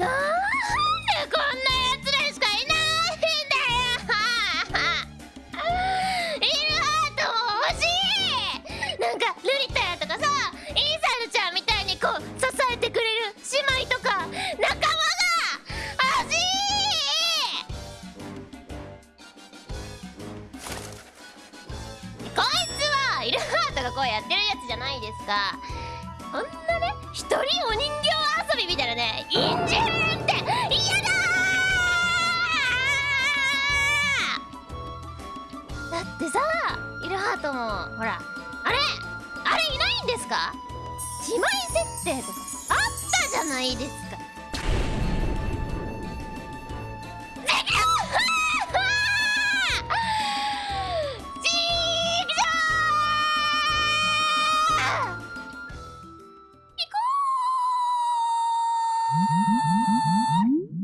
なんでこんなやつらしかいないんだよ。イルハートも欲しい。なんかルリタヤとかさインサイドちゃんみたいにこう支えてくれる姉妹とか仲間が欲しい。こいつはイルハートがこうやってるやつじゃないですか。こんなね一人鬼ってさイルハートもほらあれあれいないんですか？姉妹設定とかあったじゃないですか。